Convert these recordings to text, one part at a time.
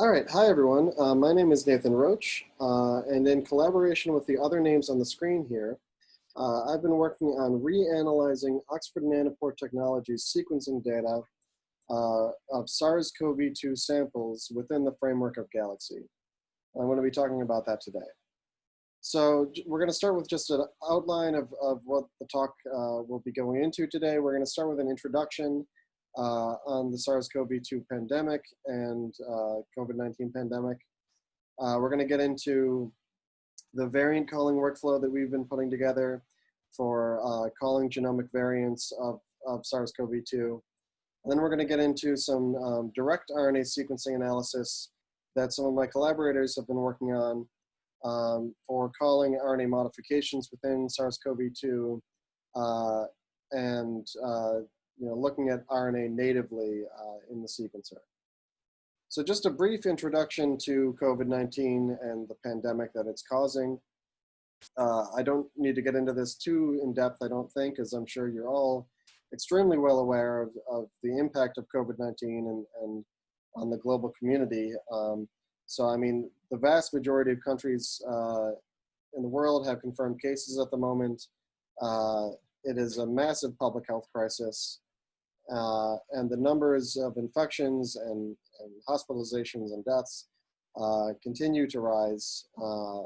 All right, hi everyone. Uh, my name is Nathan Roach, uh, and in collaboration with the other names on the screen here, uh, I've been working on reanalyzing Oxford Nanopore Technologies sequencing data uh, of SARS-CoV-2 samples within the framework of Galaxy. I'm going to be talking about that today. So we're going to start with just an outline of, of what the talk uh, will be going into today. We're going to start with an introduction uh, on the SARS-CoV-2 pandemic and uh, COVID-19 pandemic. Uh, we're going to get into the variant calling workflow that we've been putting together for uh, calling genomic variants of, of SARS-CoV-2. And then we're going to get into some um, direct RNA sequencing analysis that some of my collaborators have been working on um, for calling RNA modifications within SARS-CoV-2 uh, and uh, you know, looking at RNA natively uh, in the sequencer. So just a brief introduction to COVID-19 and the pandemic that it's causing. Uh, I don't need to get into this too in depth, I don't think, as I'm sure you're all extremely well aware of, of the impact of COVID-19 and, and on the global community. Um, so, I mean, the vast majority of countries uh, in the world have confirmed cases at the moment. Uh, it is a massive public health crisis. Uh, and the numbers of infections and, and hospitalizations and deaths uh, continue to rise, uh,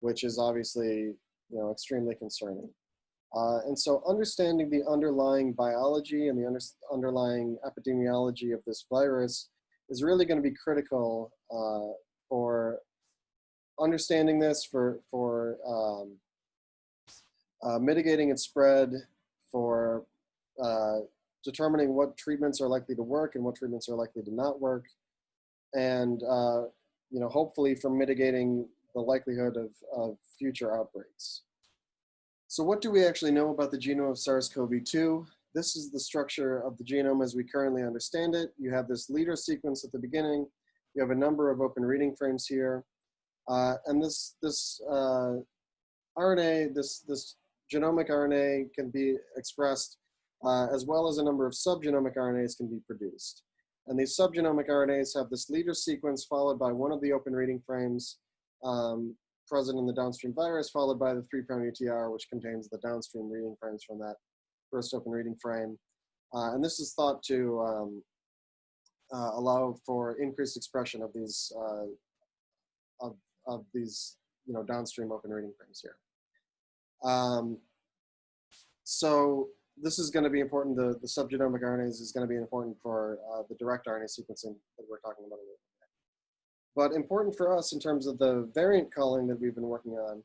which is obviously you know, extremely concerning. Uh, and so understanding the underlying biology and the under underlying epidemiology of this virus is really going to be critical uh, for understanding this, for, for um, uh, mitigating its spread, for uh, determining what treatments are likely to work and what treatments are likely to not work, and uh, you know, hopefully for mitigating the likelihood of, of future outbreaks. So what do we actually know about the genome of SARS-CoV-2? This is the structure of the genome as we currently understand it. You have this leader sequence at the beginning. You have a number of open reading frames here. Uh, and this, this uh, RNA, this, this genomic RNA can be expressed uh, as well as a number of subgenomic RNAs can be produced. And these subgenomic RNAs have this leader sequence followed by one of the open reading frames um, present in the downstream virus, followed by the 3 prime UTR, which contains the downstream reading frames from that first open reading frame. Uh, and this is thought to um, uh, allow for increased expression of these uh, of, of these you know downstream open reading frames here. Um, so this is going to be important. The, the subgenomic RNAs is going to be important for uh, the direct RNA sequencing that we're talking about. But important for us in terms of the variant calling that we've been working on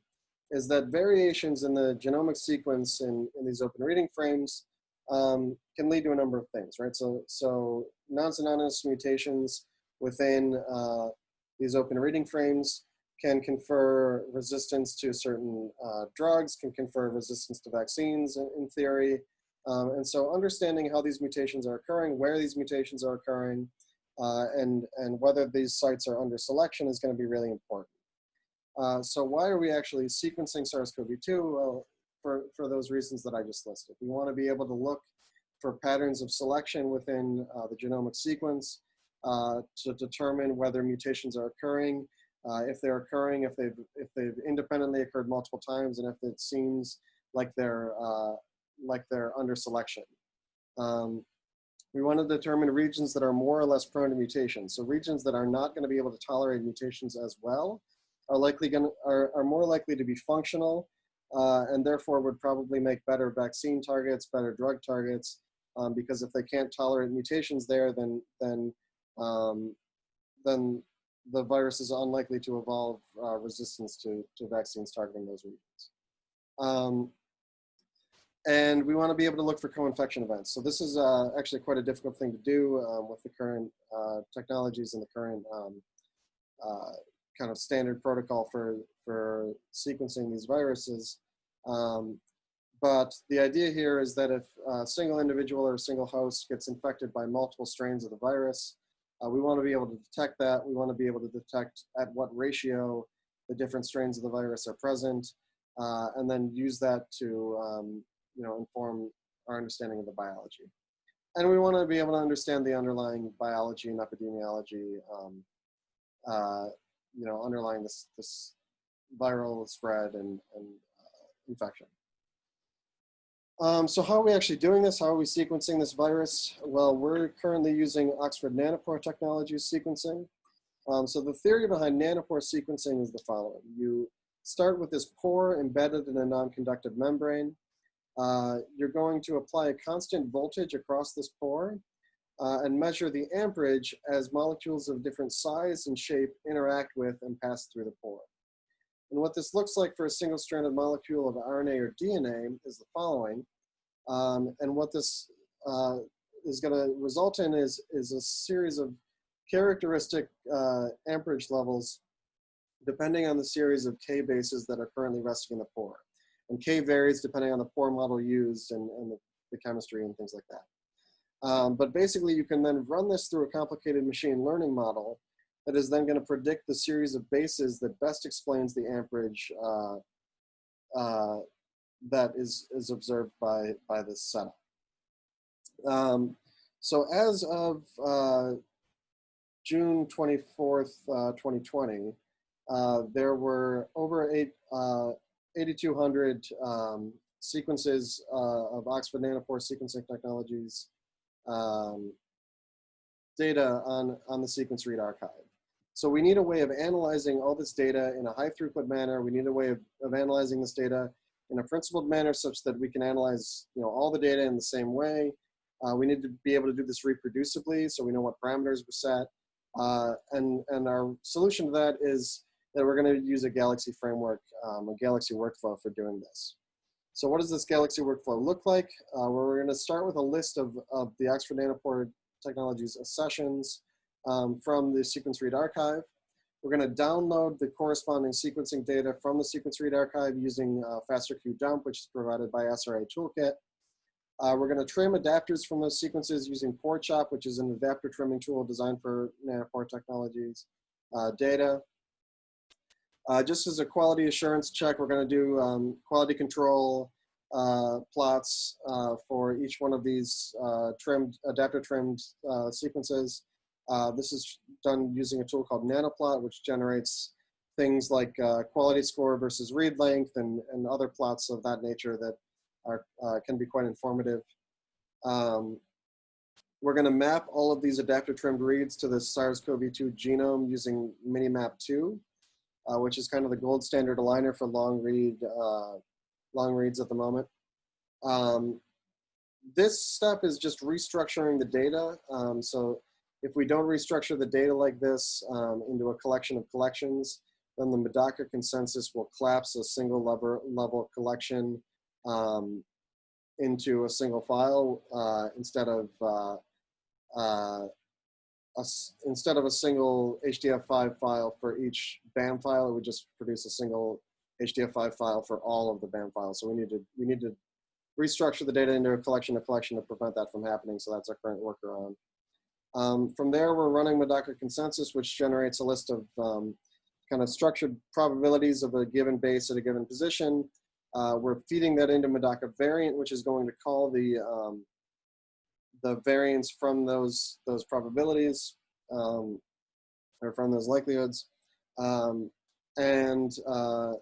is that variations in the genomic sequence in, in these open reading frames um, can lead to a number of things, right? So, so non-synonymous mutations within uh, these open reading frames can confer resistance to certain uh, drugs, can confer resistance to vaccines in, in theory, um, and so understanding how these mutations are occurring, where these mutations are occurring, uh, and, and whether these sites are under selection is going to be really important. Uh, so why are we actually sequencing SARS-CoV-2? Well, for, for those reasons that I just listed. We want to be able to look for patterns of selection within uh, the genomic sequence uh, to determine whether mutations are occurring, uh, if they're occurring, if they've, if they've independently occurred multiple times, and if it seems like they're uh, like they're under selection. Um, we want to determine regions that are more or less prone to mutations. So regions that are not going to be able to tolerate mutations as well are likely going to, are, are more likely to be functional uh, and therefore would probably make better vaccine targets, better drug targets, um, because if they can't tolerate mutations there, then then um, then the virus is unlikely to evolve uh, resistance to, to vaccines targeting those regions. Um, and we want to be able to look for co-infection events. So this is uh, actually quite a difficult thing to do um, with the current uh, technologies and the current um, uh, kind of standard protocol for, for sequencing these viruses. Um, but the idea here is that if a single individual or a single host gets infected by multiple strains of the virus, uh, we want to be able to detect that. We want to be able to detect at what ratio the different strains of the virus are present, uh, and then use that to um, you know, inform our understanding of the biology. And we want to be able to understand the underlying biology and epidemiology um, uh, you know, underlying this, this viral spread and, and uh, infection. Um, so how are we actually doing this? How are we sequencing this virus? Well, we're currently using Oxford Nanopore Technologies sequencing. Um, so the theory behind nanopore sequencing is the following. You start with this pore embedded in a non-conductive membrane. Uh, you're going to apply a constant voltage across this pore uh, and measure the amperage as molecules of different size and shape interact with and pass through the pore. And what this looks like for a single-stranded molecule of RNA or DNA is the following. Um, and what this uh, is going to result in is, is a series of characteristic uh, amperage levels depending on the series of K bases that are currently resting in the pore. And K varies depending on the pore model used and, and the, the chemistry and things like that. Um, but basically you can then run this through a complicated machine learning model that is then going to predict the series of bases that best explains the amperage uh, uh, that is, is observed by, by this setup. Um, so as of uh, June 24th, uh, 2020, uh, there were over eight, uh, 8,200 um, sequences uh, of Oxford Nanopore sequencing technologies um, data on, on the sequence read archive. So we need a way of analyzing all this data in a high throughput manner. We need a way of, of analyzing this data in a principled manner such that we can analyze you know, all the data in the same way. Uh, we need to be able to do this reproducibly so we know what parameters were set. Uh, and, and our solution to that is that we're going to use a Galaxy framework, um, a Galaxy workflow for doing this. So what does this Galaxy workflow look like? Uh, we're going to start with a list of, of the Oxford Nanopore Technologies accessions um, from the sequence read archive. We're going to download the corresponding sequencing data from the sequence read archive using uh, FasterQ dump, which is provided by SRA Toolkit. Uh, we're going to trim adapters from those sequences using PoreChop, which is an adapter trimming tool designed for nanopore technologies uh, data. Uh, just as a quality assurance check, we're going to do um, quality control uh, plots uh, for each one of these uh, trimmed, adapter trimmed sequences. Uh, this is done using a tool called Nanoplot, which generates things like uh, quality score versus read length and, and other plots of that nature that are, uh, can be quite informative. Um, we're going to map all of these adapter trimmed reads to the SARS-CoV-2 genome using Minimap2, uh, which is kind of the gold standard aligner for long read uh, long reads at the moment. Um, this step is just restructuring the data. Um, so if we don't restructure the data like this um, into a collection of collections, then the Medaka consensus will collapse a single level, level collection um, into a single file uh, instead of uh, uh, a, instead of a single HDF5 file for each BAM file, it would just produce a single HDF5 file for all of the BAM files. So we need to we need to restructure the data into a collection of collection to prevent that from happening. So that's our current workaround. Um, from there, we're running Medaka consensus, which generates a list of um, kind of structured probabilities of a given base at a given position. Uh, we're feeding that into Medaka variant, which is going to call the um, the variants from those those probabilities um, or from those likelihoods, um, and uh,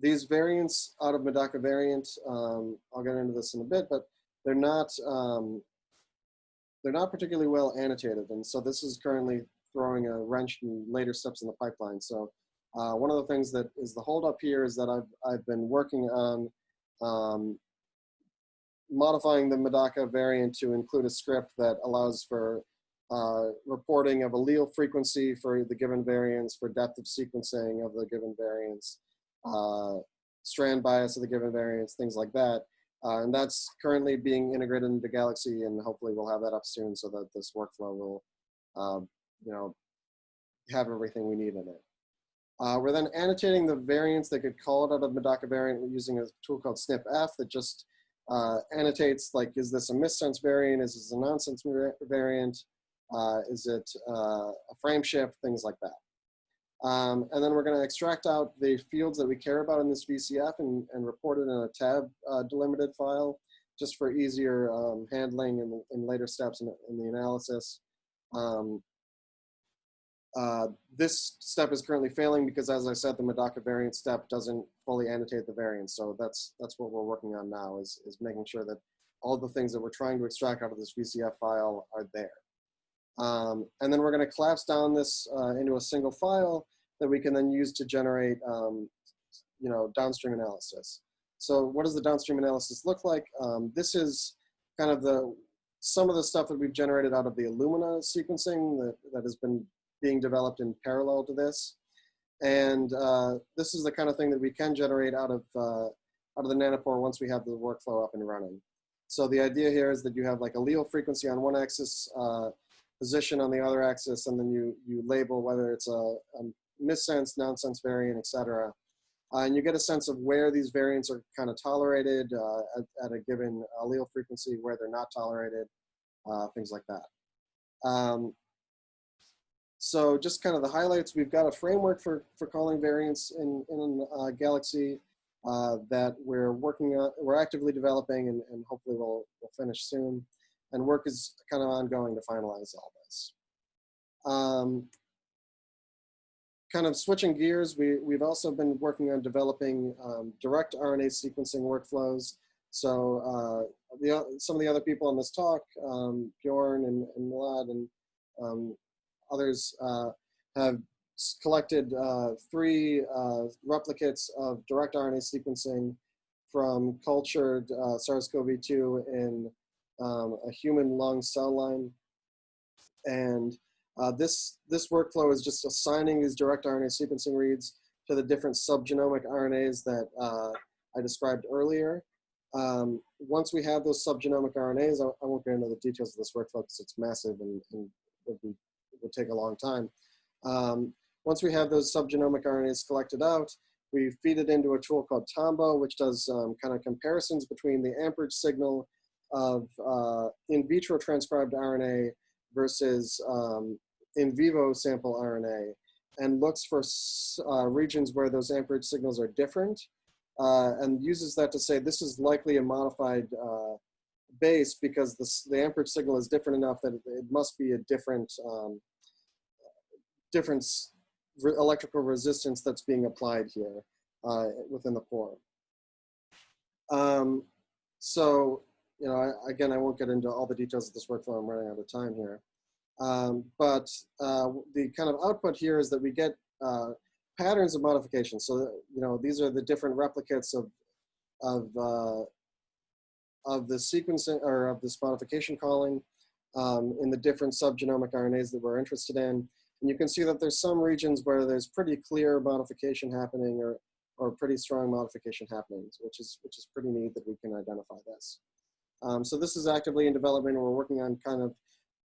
these variants out of Medaka variant. Um, I'll get into this in a bit, but they're not they're not particularly well annotated. And so this is currently throwing a wrench in later steps in the pipeline. So uh, one of the things that is the holdup here is that I've, I've been working on um, modifying the Medaka variant to include a script that allows for uh, reporting of allele frequency for the given variants, for depth of sequencing of the given variants, uh, strand bias of the given variants, things like that. Uh, and that's currently being integrated into Galaxy and hopefully we'll have that up soon so that this workflow will, um, you know, have everything we need in it. Uh, we're then annotating the variants that could call it out of Medaka variant using a tool called SnpEff that just uh, annotates like, is this a missense variant? Is this a nonsense variant? Uh, is it uh, a frame shift? Things like that. Um, and then we're going to extract out the fields that we care about in this VCF and, and report it in a tab uh, delimited file just for easier um, handling in, in later steps in, in the analysis. Um, uh, this step is currently failing because, as I said, the Medaka variant step doesn't fully annotate the variants. So that's that's what we're working on now is, is making sure that all the things that we're trying to extract out of this VCF file are there. Um, and then we're going to collapse down this uh, into a single file that we can then use to generate, um, you know, downstream analysis. So what does the downstream analysis look like? Um, this is kind of the some of the stuff that we've generated out of the Illumina sequencing that, that has been being developed in parallel to this. And uh, this is the kind of thing that we can generate out of, uh, out of the nanopore once we have the workflow up and running. So the idea here is that you have like allele frequency on one axis, uh, position on the other axis, and then you, you label whether it's a, a missense, nonsense variant, et cetera. Uh, and you get a sense of where these variants are kind of tolerated uh, at, at, a given allele frequency, where they're not tolerated, uh, things like that. Um, so just kind of the highlights, we've got a framework for, for calling variants in, in uh, Galaxy uh, that we're working on, we're actively developing and, and hopefully we'll, we'll finish soon. And work is kind of ongoing to finalize all this. Um, kind of switching gears, we, we've also been working on developing um, direct RNA sequencing workflows. So uh, the, some of the other people on this talk, um, Bjorn and, and Milad and um, Others uh, have collected uh, three uh, replicates of direct RNA sequencing from cultured SARS-CoV-2 in um, a human lung cell line. And uh, this, this workflow is just assigning these direct RNA sequencing reads to the different subgenomic RNAs that uh, I described earlier. Um, once we have those subgenomic RNAs, I, I, won't get into the details of this workflow because it's massive and, and would be will take a long time. Um, once we have those subgenomic RNAs collected out, we feed it into a tool called Tombo, which does um, kind of comparisons between the amperage signal of uh, in vitro transcribed RNA versus um, in vivo sample RNA and looks for uh, regions where those amperage signals are different uh, and uses that to say this is likely a modified uh, base because the, the amperage signal is different enough that it, it must be a different um, different electrical resistance that's being applied here uh, within the pore. Um, so, you know, I, again, I won't get into all the details of this workflow. I'm running out of time here. Um, but uh, the kind of output here is that we get uh, patterns of modification. So, you know, these are the different replicates of, of, uh, of the sequencing or of this modification calling um, in the different subgenomic RNAs that we're interested in. And you can see that there's some regions where there's pretty clear modification happening or, or pretty strong modification happening, which is, which is pretty neat that we can identify this. Um, so this is actively in development. We're working on kind of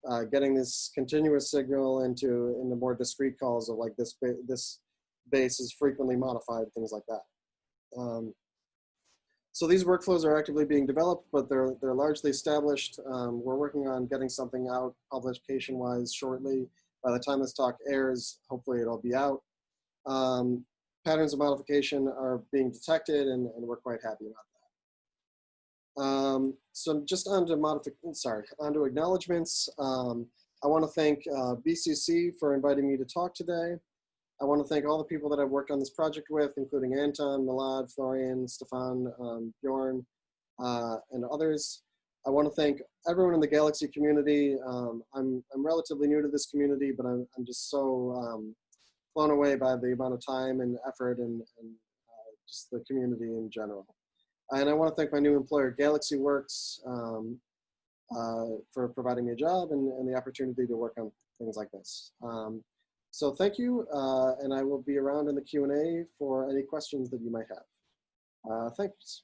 uh, getting this continuous signal into, into more discrete calls of like this, ba this base is frequently modified, things like that. Um, so these workflows are actively being developed, but they're, they're largely established. Um, we're working on getting something out publication-wise shortly. By the time this talk airs, hopefully it'll be out. Um, patterns of modification are being detected and, and we're quite happy about that. Um, so just on to modification, sorry, on to acknowledgements. Um, I want to thank uh, BCC for inviting me to talk today. I want to thank all the people that I've worked on this project with, including Anton, Milad, Florian, Stefan, um, Bjorn, uh, and others. I want to thank everyone in the Galaxy community. Um, I'm, I'm relatively new to this community, but I'm, I'm just so um, blown away by the amount of time and effort and, and uh, just the community in general. And I want to thank my new employer, Galaxy Works, um, uh, for providing me a job and, and, the opportunity to work on things like this. Um, so thank you, uh, and I will be around in the Q&A for any questions that you might have. Uh, thanks.